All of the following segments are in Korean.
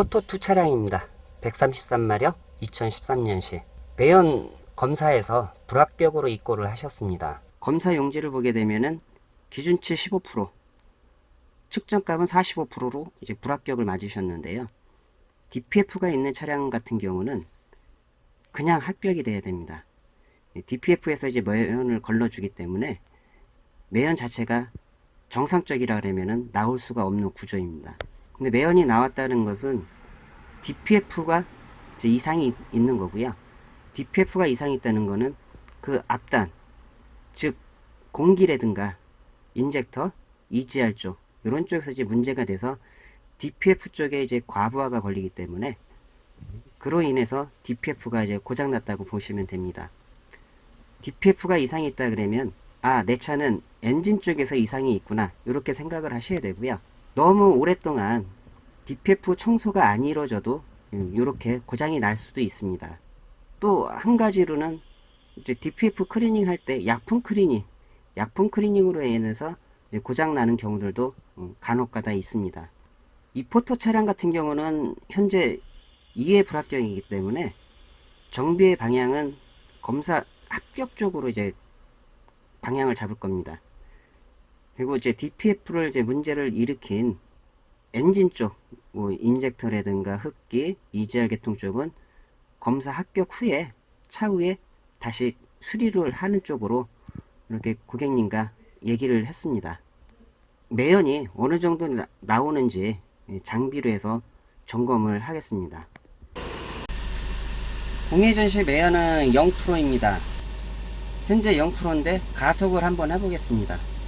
포토 2 차량입니다. 133마력 2013년식 매연 검사에서 불합격으로 입고를 하셨습니다. 검사 용지를 보게 되면은 기준치 15% 측정값은 45%로 이제 불합격을 맞으셨는데요. DPF가 있는 차량 같은 경우는 그냥 합격이 돼야 됩니다. DPF에서 이제 매연을 걸러주기 때문에 매연 자체가 정상적이라 그러면은 나올 수가 없는 구조입니다. 근데 매연이 나왔다는 것은 DPF가 이상이 있는 거고요. DPF가 이상이 있다는 거는 그 앞단, 즉 공기라든가 인젝터, EGR 쪽 이런 쪽에서 이제 문제가 돼서 DPF 쪽에 이제 과부하가 걸리기 때문에 그로 인해서 DPF가 이제 고장났다고 보시면 됩니다. DPF가 이상이 있다 그러면 아 내 차는 엔진 쪽에서 이상이 있구나 이렇게 생각을 하셔야 되고요. 너무 오랫동안 DPF 청소가 안 이루어져도 이렇게 고장이 날 수도 있습니다. 또 한 가지로는 이제 DPF 클리닝 할 때 약품 클리닝, 약품 클리닝으로 인해서 고장 나는 경우들도 음, 간혹가다 있습니다. 이 포터 차량 같은 경우는 현재 2회 불합격이기 때문에 정비의 방향은 검사 합격 쪽으로 이제 방향을 잡을 겁니다. 그리고 이제 DPF를 이제 문제를 일으킨 엔진 쪽, 뭐 인젝터라든가 흡기, EGR 계통 쪽은 검사 합격 후에 차후에 다시 수리를 하는 쪽으로 이렇게 고객님과 얘기를 했습니다. 매연이 어느 정도 나, 나오는지 장비로 해서 점검을 하겠습니다. 공회전시 매연은 0%입니다. 현재 0%인데 가속을 한번 해보겠습니다.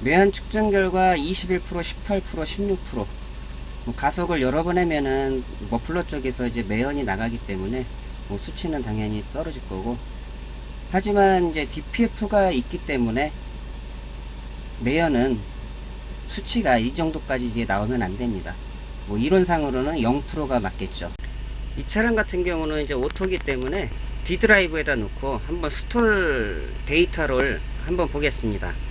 매연 측정 결과 21%, 18%, 16%뭐 가속을 여러 번 하면은 머플러 쪽에서 이제 매연이 나가기 때문에 뭐 수치는 당연히 떨어질 거고 하지만 이제 DPF가 있기 때문에 매연은 수치가 이 정도까지 이제 나오면 안 됩니다. 뭐 이론상으로는 0%가 맞겠죠. 이 차량 같은 경우는 이제 오토기 때문에 D 드라이브에다 놓고 한번 스톨 데이터를 한번 보겠습니다.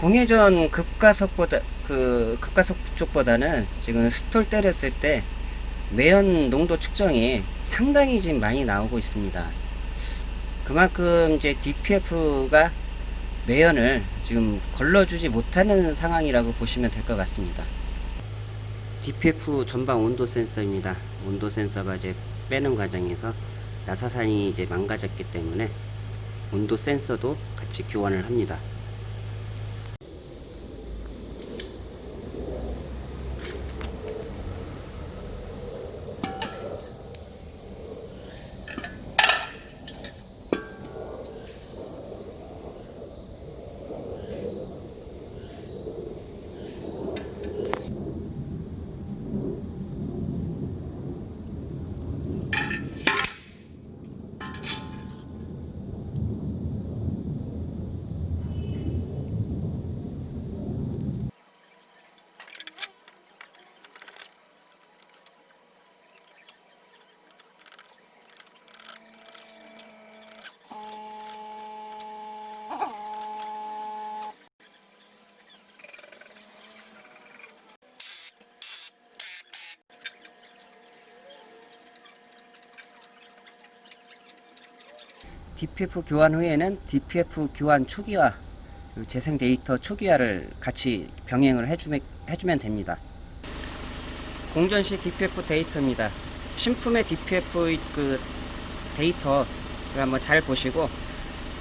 공회전 급가속보다 그 급가속 쪽보다는 지금 스톨 때렸을 때 매연 농도 측정이 상당히 지금 많이 나오고 있습니다. 그만큼 이제 DPF가 매연을 지금 걸러주지 못하는 상황이라고 보시면 될 것 같습니다. DPF 전방 온도 센서입니다. 온도 센서가 이제 빼는 과정에서 나사산이 이제 망가졌기 때문에 온도 센서도 같이 교환을 합니다. DPF 교환 후에는 DPF 교환 초기화 재생 데이터 초기화를 같이 병행을 해주면, 해주면 됩니다. 공전시 DPF 데이터입니다. 신품의 DPF 그 데이터를 한번 잘 보시고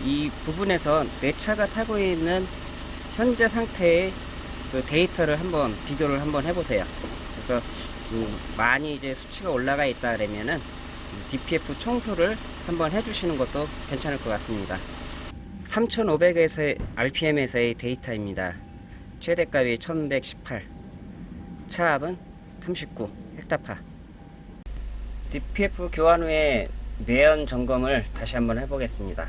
이 부분에서 내 차가 타고 있는 현재 상태의 그 데이터를 한번 비교를 한번 해보세요. 그래서 음, 많이 이제 수치가 올라가 있다 그러면은 DPF 청소를 한번 해주시는 것도 괜찮을 것 같습니다. 3500에서의 RPM에서의 데이터입니다. 최대값이 1118, 차압은 39 헥타파. DPF 교환 후에 매연 점검을 다시 한번 해보겠습니다.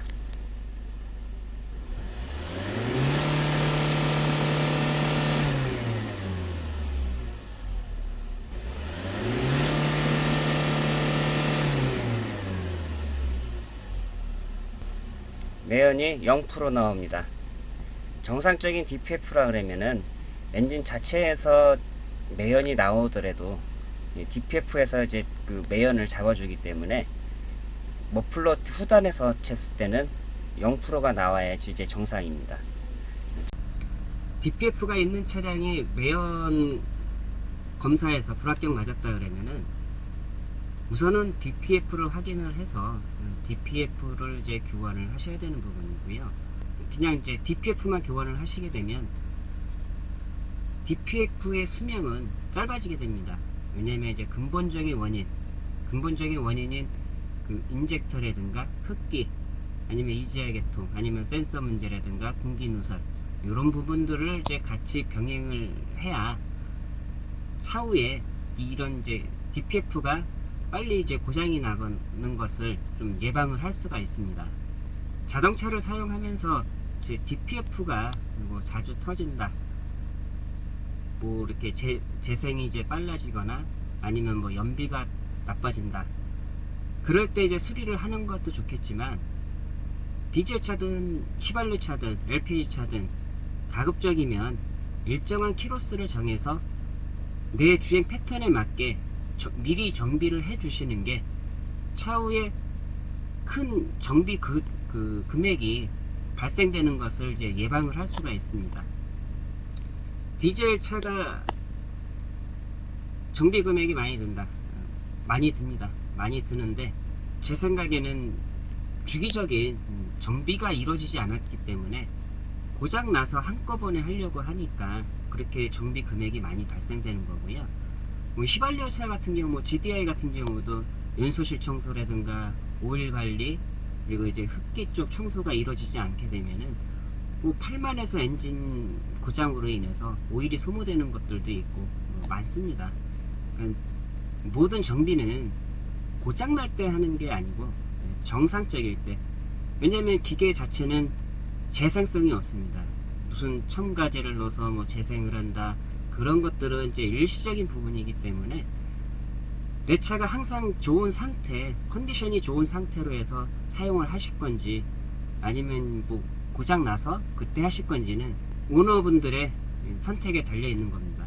매연이 0% 나옵니다. 정상적인 DPF라 그러면은 엔진 자체에서 매연이 나오더라도 DPF에서 이제 그 매연을 잡아주기 때문에 머플러 후단에서 쟀을 때는 0%가 나와야지 이제 정상입니다. DPF가 있는 차량이 매연 검사에서 불합격 맞았다 그러면은 우선은 DPF를 확인을 해서 DPF를 이제 교환을 하셔야 되는 부분이고요. 그냥 이제 DPF만 교환을 하시게 되면 DPF의 수명은 짧아지게 됩니다. 왜냐면 이제 근본적인 원인, 근본적인 원인인 그 인젝터라든가 흡기, 아니면 EGR 계통, 아니면 센서 문제라든가 공기 누설 이런 부분들을 이제 같이 병행을 해야 차후에 이런 이제 DPF가 빨리 이제 고장이 나는 것을 좀 예방을 할 수가 있습니다. 자동차를 사용하면서 이제 DPF가 뭐 자주 터진다. 뭐 이렇게 재, 재생이 이제 빨라지거나 아니면 뭐 연비가 나빠진다. 그럴 때 이제 수리를 하는 것도 좋겠지만 디젤 차든 휘발유 차든 LPG 차든 가급적이면 일정한 키로수를 정해서 내 주행 패턴에 맞게 저- 미리 정비를 해 주시는 게 차후에 큰 정비 그, 그 금액이 발생되는 것을 이제 예방을 할 수가 있습니다. 디젤 차가 정비 금액이 많이 든다. 많이 듭니다. 많이 드는데 제 생각에는 주기적인 음, 정비가 이루어지지 않았기 때문에 고장 나서 한꺼번에 하려고 하니까 그렇게 정비 금액이 많이 발생되는 거고요. 뭐 휘발유차 같은 경우, 뭐 GDI 같은 경우도 연소실 청소라든가 오일 관리 그리고 이제 흡기 쪽 청소가 이루어지지 않게 되면은 뭐 팔만에서 엔진 고장으로 인해서 오일이 소모되는 것들도 있고 뭐 많습니다. 그러니까 모든 정비는 고장 날 때 하는 게 아니고 정상적일 때 왜냐면 기계 자체는 재생성이 없습니다. 무슨 첨가제를 넣어서 뭐 재생을 한다 그런 것들은 이제 일시적인 부분이기 때문에 내 차가 항상 좋은 상태, 컨디션이 좋은 상태로 해서 사용을 하실 건지 아니면 뭐 고장 나서 그때 하실 건지는 오너분들의 선택에 달려 있는 겁니다.